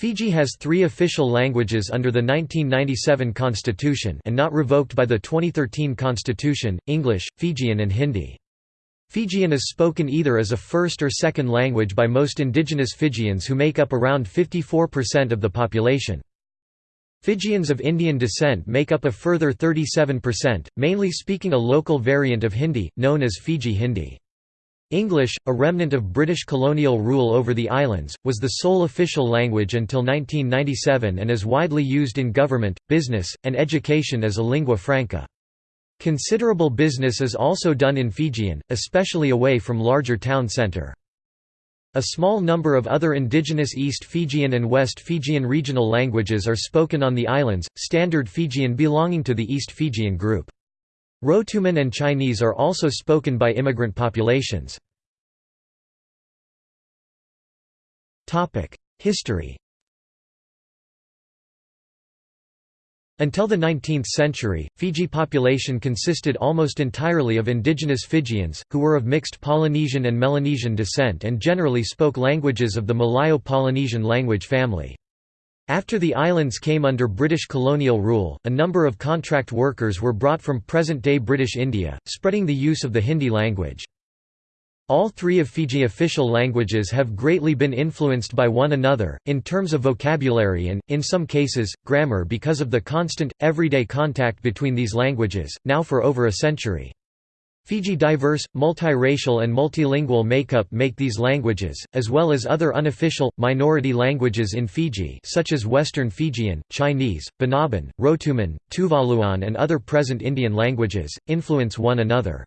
Fiji has three official languages under the 1997 constitution and not revoked by the 2013 constitution, English, Fijian and Hindi. Fijian is spoken either as a first or second language by most indigenous Fijians who make up around 54% of the population. Fijians of Indian descent make up a further 37%, mainly speaking a local variant of Hindi, known as Fiji Hindi. English, a remnant of British colonial rule over the islands, was the sole official language until 1997 and is widely used in government, business, and education as a lingua franca. Considerable business is also done in Fijian, especially away from larger town centre. A small number of other indigenous East Fijian and West Fijian regional languages are spoken on the islands, Standard Fijian belonging to the East Fijian group. Rotuman and Chinese are also spoken by immigrant populations. History Until the 19th century, Fiji population consisted almost entirely of indigenous Fijians, who were of mixed Polynesian and Melanesian descent and generally spoke languages of the Malayo-Polynesian language family. After the islands came under British colonial rule, a number of contract workers were brought from present-day British India, spreading the use of the Hindi language. All three of Fiji official languages have greatly been influenced by one another, in terms of vocabulary and, in some cases, grammar because of the constant, everyday contact between these languages, now for over a century. Fiji diverse, multiracial and multilingual makeup make these languages, as well as other unofficial, minority languages in Fiji such as Western Fijian, Chinese, Banaban, Rotuman, Tuvaluan and other present Indian languages, influence one another.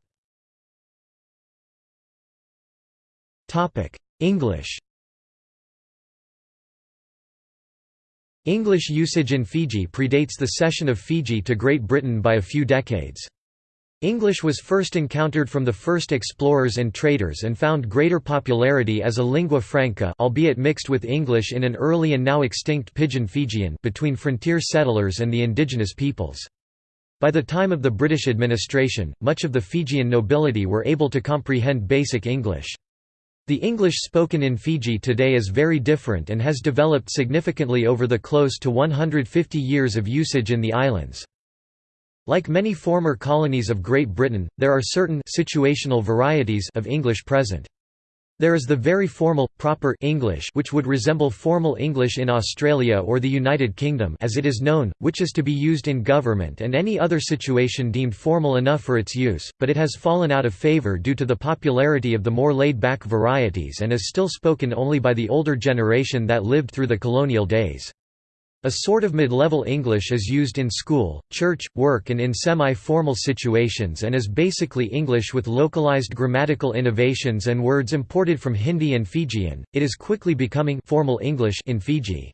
English English usage in Fiji predates the cession of Fiji to Great Britain by a few decades. English was first encountered from the first explorers and traders and found greater popularity as a lingua franca albeit mixed with English in an early and now extinct Pidgin Fijian between frontier settlers and the indigenous peoples. By the time of the British administration, much of the Fijian nobility were able to comprehend basic English. The English spoken in Fiji today is very different and has developed significantly over the close to 150 years of usage in the islands. Like many former colonies of Great Britain, there are certain situational varieties of English present. There is the very formal, proper English which would resemble formal English in Australia or the United Kingdom as it is known, which is to be used in government and any other situation deemed formal enough for its use, but it has fallen out of favour due to the popularity of the more laid-back varieties and is still spoken only by the older generation that lived through the colonial days. A sort of mid-level English is used in school, church, work and in semi-formal situations and is basically English with localized grammatical innovations and words imported from Hindi and Fijian. It is quickly becoming formal English in Fiji.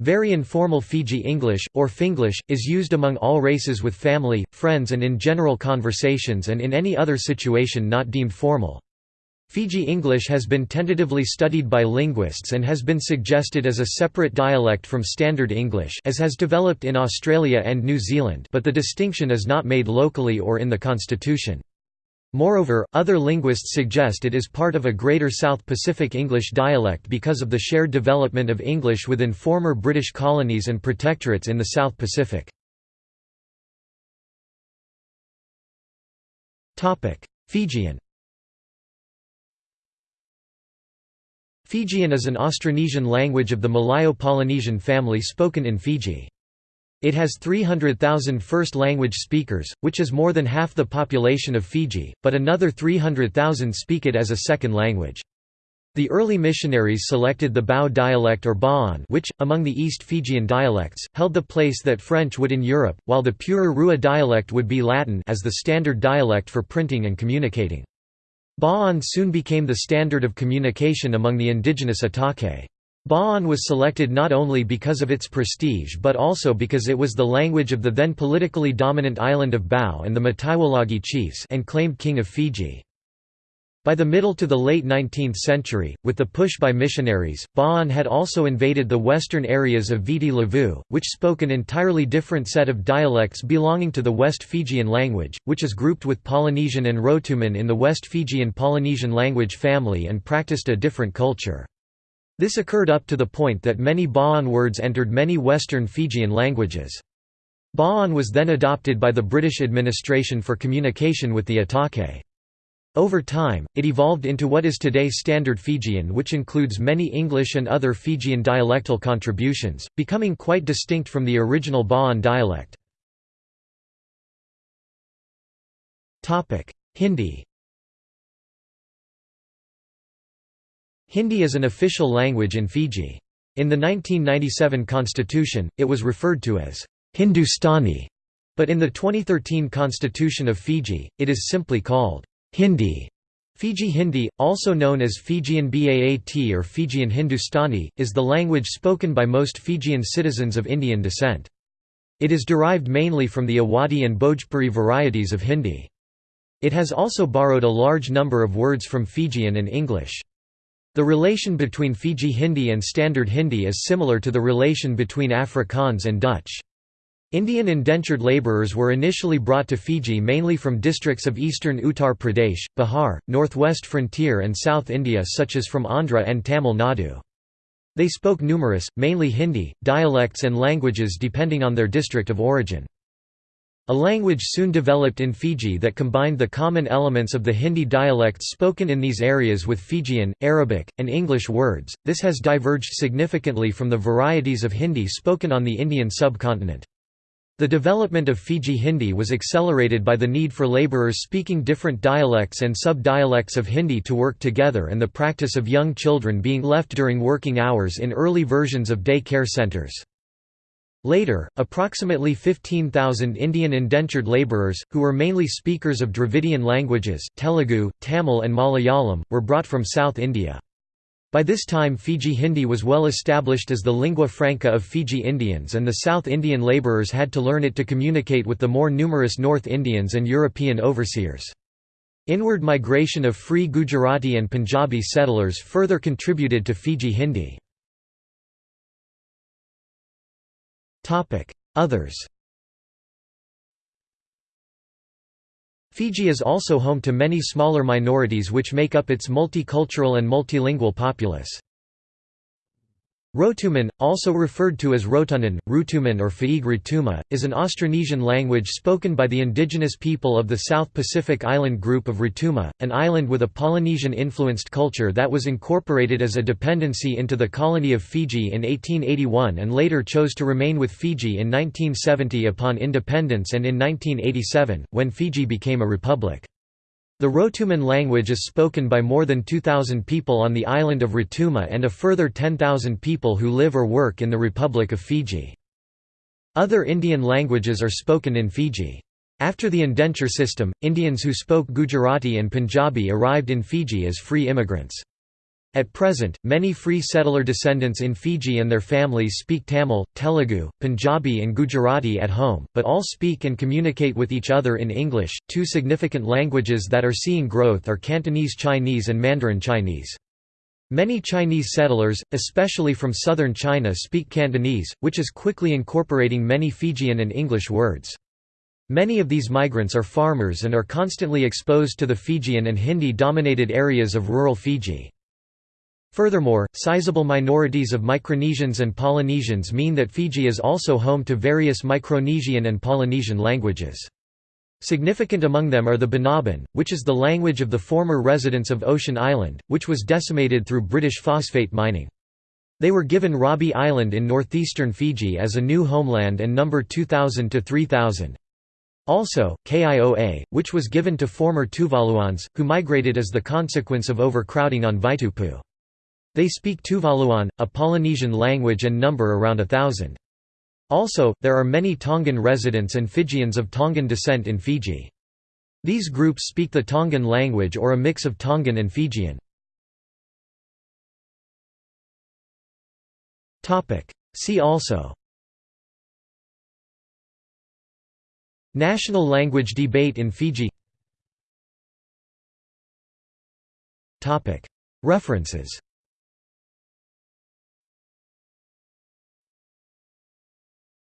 Very informal Fiji English, or Finglish, is used among all races with family, friends and in general conversations and in any other situation not deemed formal. Fiji English has been tentatively studied by linguists and has been suggested as a separate dialect from Standard English as has developed in Australia and New Zealand but the distinction is not made locally or in the constitution. Moreover, other linguists suggest it is part of a greater South Pacific English dialect because of the shared development of English within former British colonies and protectorates in the South Pacific. Fijian Fijian is an Austronesian language of the Malayo-Polynesian family spoken in Fiji. It has 300,000 first language speakers, which is more than half the population of Fiji, but another 300,000 speak it as a second language. The early missionaries selected the Bau dialect or Bauan which, among the East Fijian dialects, held the place that French would in Europe, while the purer Rewa dialect would be Latin as the standard dialect for printing and communicating. Bauan soon became the standard of communication among the indigenous iTaukei. Bauan was selected not only because of its prestige but also because it was the language of the then politically dominant island of Bau and the Mtaiwalagi chiefs and claimed king of Fiji. By the middle to the late 19th century, with the push by missionaries, Bauan had also invaded the western areas of Viti Levu, which spoke an entirely different set of dialects belonging to the West Fijian language, which is grouped with Polynesian and Rotuman in the West Fijian Polynesian language family and practiced a different culture. This occurred up to the point that many Bauan words entered many Western Fijian languages. Bauan was then adopted by the British administration for communication with the iTaukei. Over time, it evolved into what is today Standard Fijian which includes many English and other Fijian dialectal contributions, becoming quite distinct from the original Bauan dialect. Hindi Hindi is an official language in Fiji. In the 1997 constitution, it was referred to as Hindustani, but in the 2013 constitution of Fiji, it is simply called Hindi. Fiji Hindi, also known as Fijian Baat or Fijian Hindustani, is the language spoken by most Fijian citizens of Indian descent. It is derived mainly from the Awadhi and Bhojpuri varieties of Hindi. It has also borrowed a large number of words from Fijian and English. The relation between Fiji Hindi and Standard Hindi is similar to the relation between Afrikaans and Dutch. Indian indentured labourers were initially brought to Fiji mainly from districts of eastern Uttar Pradesh, Bihar, northwest frontier and South India such as from Andhra and Tamil Nadu. They spoke numerous, mainly Hindi, dialects and languages depending on their district of origin. A language soon developed in Fiji that combined the common elements of the Hindi dialects spoken in these areas with Fijian, Arabic, and English words. This has diverged significantly from the varieties of Hindi spoken on the Indian subcontinent. The development of Fiji Hindi was accelerated by the need for labourers speaking different dialects and sub-dialects of Hindi to work together and the practice of young children being left during working hours in early versions of day care centres. Later, approximately 15,000 Indian indentured labourers, who were mainly speakers of Dravidian languages Telugu, Tamil and Malayalam, were brought from South India. By this time Fiji Hindi was well established as the lingua franca of Fiji Indians and the South Indian labourers had to learn it to communicate with the more numerous North Indians and European overseers. Inward migration of free Gujarati and Punjabi settlers further contributed to Fiji Hindi. Others Fiji is also home to many smaller minorities which make up its multicultural and multilingual populace. Rotuman, also referred to as Rotunan, Rutuman or Faig Rutuma, is an Austronesian language spoken by the indigenous people of the South Pacific island group of Rotuma, an island with a Polynesian-influenced culture that was incorporated as a dependency into the colony of Fiji in 1881 and later chose to remain with Fiji in 1970 upon independence and in 1987, when Fiji became a republic. The Rotuman language is spoken by more than 2,000 people on the island of Rotuma and a further 10,000 people who live or work in the Republic of Fiji. Other Indian languages are spoken in Fiji. After the indenture system, Indians who spoke Gujarati and Punjabi arrived in Fiji as free immigrants. At present, many free settler descendants in Fiji and their families speak Tamil, Telugu, Punjabi, and Gujarati at home, but all speak and communicate with each other in English. Two significant languages that are seeing growth are Cantonese Chinese and Mandarin Chinese. Many Chinese settlers, especially from southern China, speak Cantonese, which is quickly incorporating many Fijian and English words. Many of these migrants are farmers and are constantly exposed to the Fijian and Hindi-dominated areas of rural Fiji. Furthermore, sizable minorities of Micronesians and Polynesians mean that Fiji is also home to various Micronesian and Polynesian languages. Significant among them are the Banaban, which is the language of the former residents of Ocean Island, which was decimated through British phosphate mining. They were given Rabi Island in northeastern Fiji as a new homeland and number 2000 to 3000. Also, Kioa, which was given to former Tuvaluans, who migrated as the consequence of overcrowding on Vaitupu. They speak Tuvaluan, a Polynesian language and number around a thousand. Also, there are many Tongan residents and Fijians of Tongan descent in Fiji. These groups speak the Tongan language or a mix of Tongan and Fijian. See also National language debate in Fiji References